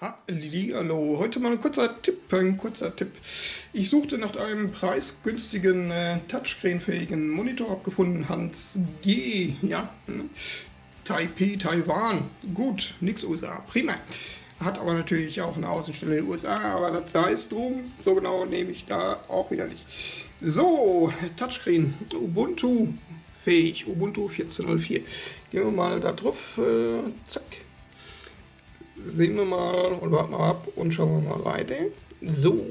Hallo, heute mal ein kurzer Tipp, ein kurzer Tipp. Ich suchte nach einem preisgünstigen äh, Touchscreen-fähigen Monitor, habe gefunden Hans G, ja, ne? Taipei, Taiwan, gut, nix USA, prima. Hat aber natürlich auch eine Außenstelle in den USA, aber das es drum, so genau nehme ich da auch wieder nicht. So, Touchscreen, Ubuntu fähig, Ubuntu 14.04. Gehen wir mal da drauf, äh, zack, sehen wir mal und warten mal ab und schauen wir mal weiter. So.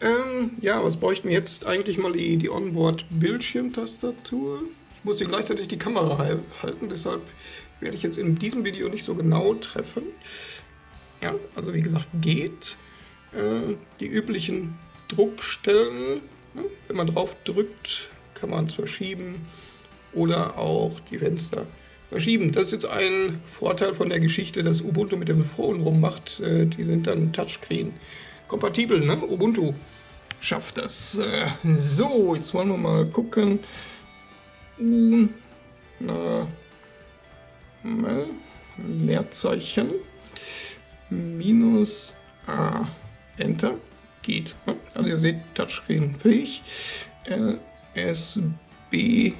Ähm, ja, was bräuchten wir jetzt? Eigentlich mal die, die Onboard-Bildschirmtastatur. Ich muss hier gleichzeitig die Kamera halten, deshalb werde ich jetzt in diesem Video nicht so genau treffen. Ja, also wie gesagt, geht. Äh, die üblichen Druckstellen, ne? wenn man drauf drückt, kann man es verschieben oder auch die Fenster verschieben. Das ist jetzt ein Vorteil von der Geschichte, dass Ubuntu mit dem Phone rummacht. Äh, die sind dann Touchscreen kompatibel. Ne? Ubuntu schafft das. Äh, so, jetzt wollen wir mal gucken. U, na, na, Leerzeichen, minus A, Enter, geht. Ne? Also ihr seht, Touchscreen fähig. LSB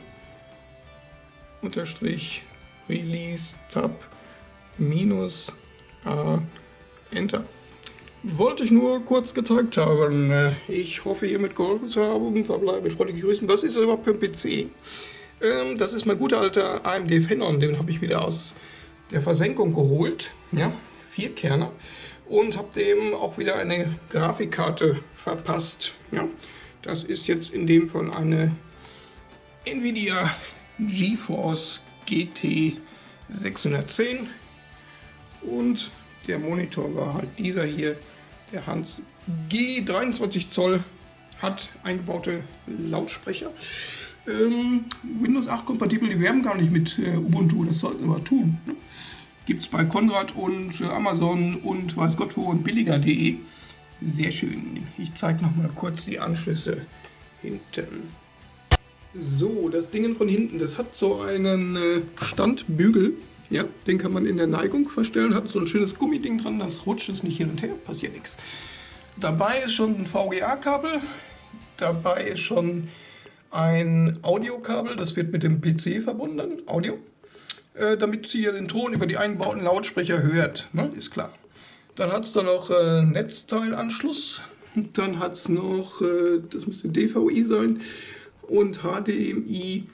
unterstrich Release Tab minus A Enter. Wollte ich nur kurz gezeigt haben. Ich hoffe, ihr mit geholfen zu haben. Verbleibe mit freundlichen Grüßen. Was ist überhaupt für ein PC? Ähm, das ist mein guter alter AMD Phenom. Den habe ich wieder aus der Versenkung geholt. Ja, vier Kerner. Und habe dem auch wieder eine Grafikkarte verpasst. Ja, das ist jetzt in dem von eine Nvidia GeForce GT 610 und der Monitor war halt dieser hier, der Hans G 23 Zoll, hat eingebaute Lautsprecher. Ähm, Windows 8 kompatibel, die werben gar nicht mit äh, Ubuntu, das sollten sie aber tun. Ne? Gibt es bei Konrad und äh, Amazon und weiß Gott wo und billiger.de. Sehr schön. Ich zeige noch mal kurz die Anschlüsse hinten. So, das Ding von hinten, das hat so einen äh, Standbügel. Ja, den kann man in der Neigung verstellen, hat so ein schönes Gummiding dran, das rutscht es nicht hin und her, passiert nichts. Dabei ist schon ein VGA-Kabel, dabei ist schon ein Audiokabel, das wird mit dem PC verbunden, Audio, äh, damit sie den Ton über die eingebauten Lautsprecher hört, ne? ist klar. Dann hat es da noch äh, Netzteilanschluss, dann hat es noch, äh, das müsste DVI sein, und HDMI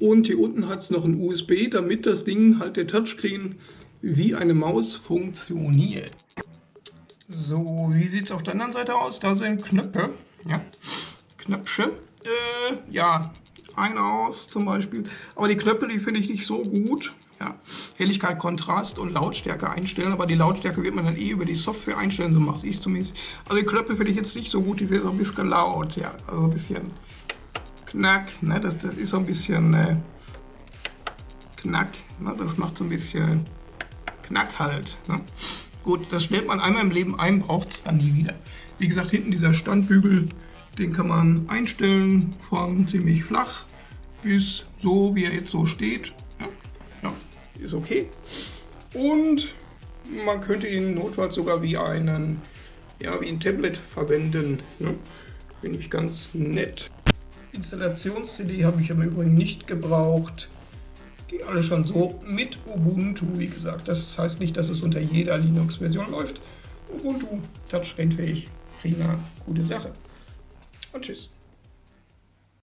und hier unten hat es noch ein USB, damit das Ding halt der Touchscreen wie eine Maus funktioniert. So, wie sieht es auf der anderen Seite aus? Da sind Knöpfe, ja, Knöpfe, äh, ja, ein aus zum Beispiel, aber die Knöpfe, die finde ich nicht so gut. Ja, Helligkeit, Kontrast und Lautstärke einstellen, aber die Lautstärke wird man dann eh über die Software einstellen, so mache ich es zumindest. Also die Knöpfe finde ich jetzt nicht so gut, die sind so ein bisschen laut, ja, also ein bisschen Knack, ne? das, das ist so ein bisschen äh, Knack, ne? das macht so ein bisschen Knack halt. Ne? Gut, das stellt man einmal im Leben ein, braucht es dann nie wieder. Wie gesagt, hinten dieser Standbügel, den kann man einstellen von ziemlich flach bis so, wie er jetzt so steht. Ja, ja, ist okay. Und man könnte ihn notfalls sogar wie einen, ja, wie ein Tablet verwenden. Ne? Finde ich ganz nett. Installations-CD habe ich im Übrigen nicht gebraucht. Ging alles schon so mit Ubuntu, wie gesagt. Das heißt nicht, dass es unter jeder Linux-Version läuft. Ubuntu, touchscreen-fähig, prima, gute Sache. Und tschüss.